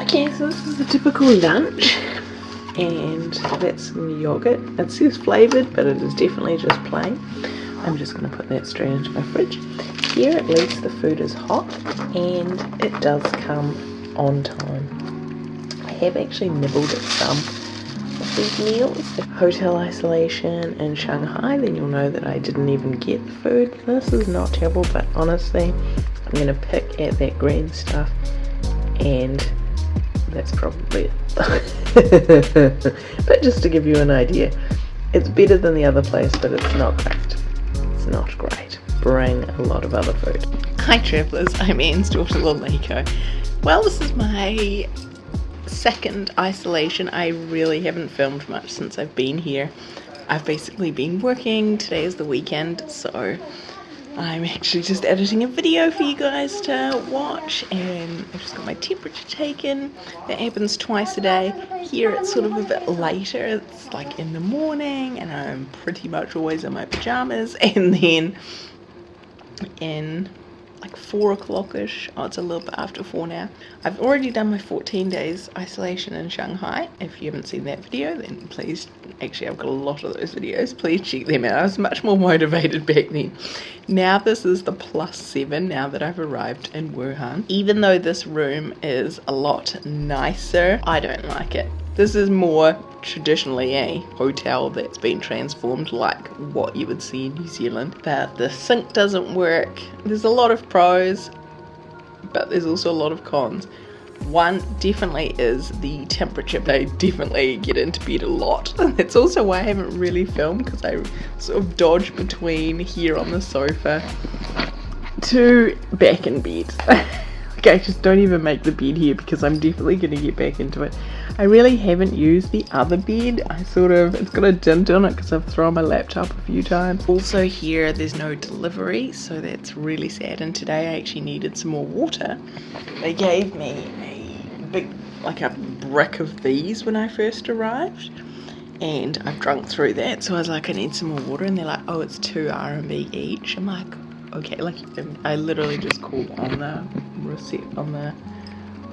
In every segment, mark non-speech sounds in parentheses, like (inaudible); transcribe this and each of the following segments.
Okay, so this is a typical lunch and that's some yogurt. It says flavoured but it is definitely just plain. I'm just going to put that straight into my fridge. Here at least the food is hot and it does come on time. I have actually nibbled at some of these meals. Hotel isolation in Shanghai, then you'll know that I didn't even get the food. This is not terrible, but honestly, I'm going to pick at that green stuff and that's probably it. (laughs) but just to give you an idea, it's better than the other place, but it's not great. It's not great. Bring a lot of other food. Hi travellers, I'm Anne's daughter Laleko. Well, this is my second isolation. I really haven't filmed much since I've been here. I've basically been working. Today is the weekend, so I'm actually just editing a video for you guys to watch and I've just got my temperature taken. That happens twice a day. Here it's sort of a bit later. It's like in the morning and I'm pretty much always in my pajamas (laughs) and then in like four o'clock-ish. Oh, it's a little bit after four now. I've already done my 14 days isolation in Shanghai. If you haven't seen that video, then please, actually I've got a lot of those videos. Please check them out. I was much more motivated back then. Now this is the plus seven now that I've arrived in Wuhan. Even though this room is a lot nicer, I don't like it. This is more traditionally a hotel that's been transformed like what you would see in New Zealand. But the sink doesn't work. There's a lot of pros, but there's also a lot of cons. One definitely is the temperature. They definitely get into bed a lot. (laughs) That's also why I haven't really filmed because I sort of dodge between here on the sofa to back in bed. (laughs) I just don't even make the bed here because I'm definitely going to get back into it. I really haven't used the other bed. I sort of, it's got a dent on it because I've thrown my laptop a few times. Also here, there's no delivery, so that's really sad. And today I actually needed some more water. They gave me a big, like a brick of these when I first arrived. And I've drunk through that, so I was like, I need some more water. And they're like, oh, it's two RMB each. I'm like, okay, like I literally just called on the receipt on the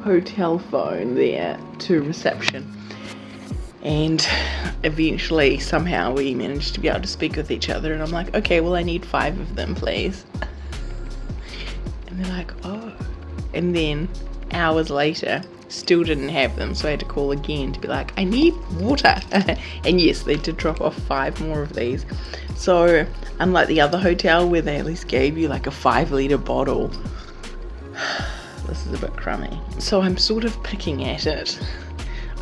hotel phone there to reception. And eventually somehow we managed to be able to speak with each other and I'm like okay well I need five of them please. And they're like oh. And then hours later still didn't have them so I had to call again to be like I need water. (laughs) And yes they did drop off five more of these. So unlike the other hotel where they at least gave you like a five litre bottle this is a bit crummy so I'm sort of picking at it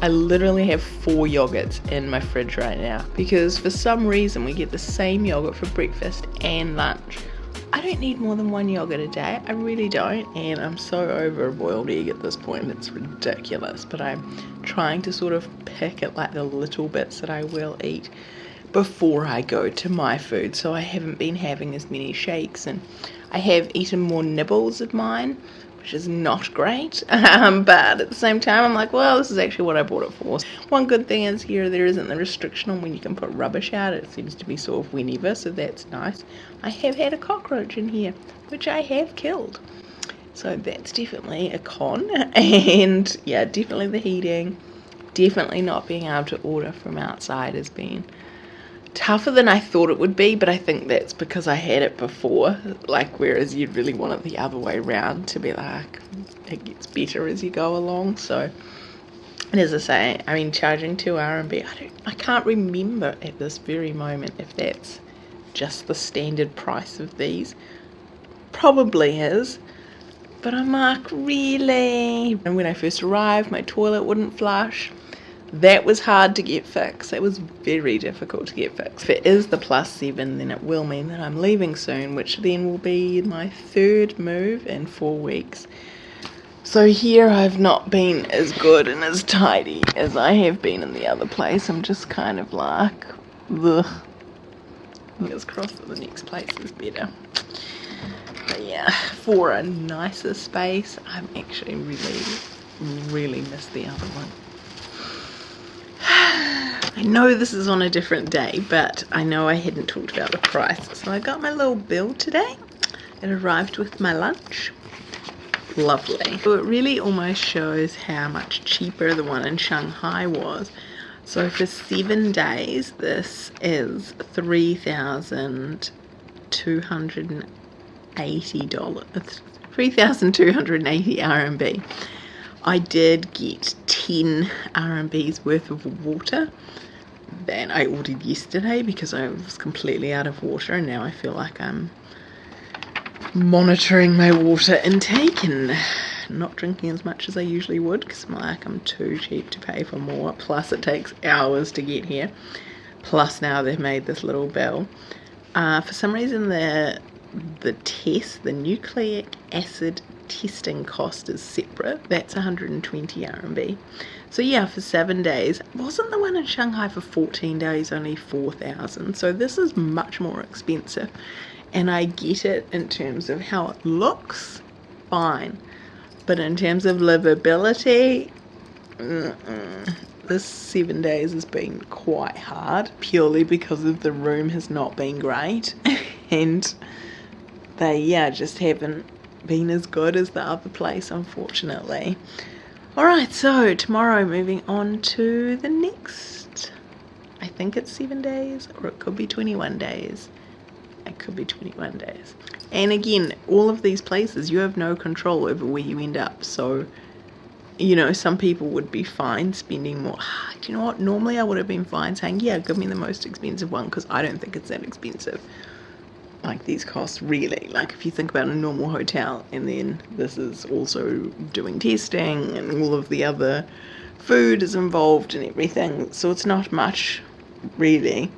I literally have four yogurts in my fridge right now because for some reason we get the same yogurt for breakfast and lunch I don't need more than one yogurt a day. I really don't. And I'm so over a boiled egg at this point. It's ridiculous. But I'm trying to sort of pick at like the little bits that I will eat before I go to my food. So I haven't been having as many shakes and I have eaten more nibbles of mine which is not great. (laughs) Um, but at the same time, I'm like, well, this is actually what I bought it for. One good thing is here there isn't the restriction on when you can put rubbish out. It seems to be sort of whenever, so that's nice. I have had a cockroach in here, which I have killed. So that's definitely a con. (laughs) And yeah, definitely the heating. Definitely not being able to order from outside has been tougher than I thought it would be, but I think that's because I had it before. Like, whereas you'd really want it the other way around to be like, it gets better as you go along. So, and as I say, I mean, charging two RMB, I don't, I can't remember at this very moment if that's just the standard price of these. Probably is. But I'm like, really? And when I first arrived, my toilet wouldn't flush that was hard to get fixed. It was very difficult to get fixed. If it is the plus seven, then it will mean that I'm leaving soon, which then will be my third move in four weeks. So here I've not been as good and as tidy as I have been in the other place. I'm just kind of like, ugh. Fingers crossed that the next place is better. But yeah, for a nicer space, I'm actually really, really miss the other one. I know this is on a different day, but I know I hadn't talked about the price. So I got my little bill today. It arrived with my lunch. lovely. So it really almost shows how much cheaper the one in Shanghai was. So for seven days, this is three thousand two hundred and eighty dollars. Three thousand two hundred and eighty RMB. I did get ten RMBs worth of water that I ordered yesterday because I was completely out of water and now I feel like I'm monitoring my water intake and not drinking as much as I usually would because I'm like I'm too cheap to pay for more. Plus it takes hours to get here. Plus now they've made this little bell. Uh, for some reason the the test the nucleic acid testing cost is separate. That's 120 RMB so yeah for seven days. Wasn't the one in Shanghai for 14 days only 4,000 so this is much more expensive. And I get it in terms of how it looks fine. But in terms of livability, this seven days has been quite hard purely because of the room has not been great. (laughs) And they, yeah, just haven't been as good as the other place, unfortunately. Alright, so tomorrow moving on to the next. I think it's seven days or it could be 21 days. It could be 21 days. And again, all of these places, you have no control over where you end up. So, you know, some people would be fine spending more. (sighs) Do you know what? Normally I would have been fine saying, yeah, give me the most expensive one because I don't think it's that expensive. Like these costs really. Like if you think about a normal hotel and then this is also doing testing and all of the other food is involved and everything. So it's not much really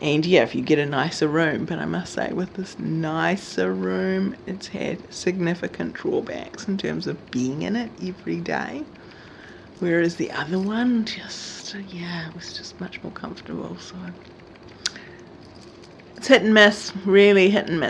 and yeah if you get a nicer room but I must say with this nicer room it's had significant drawbacks in terms of being in it every day whereas the other one just yeah it was just much more comfortable so it's hit and miss really hit and miss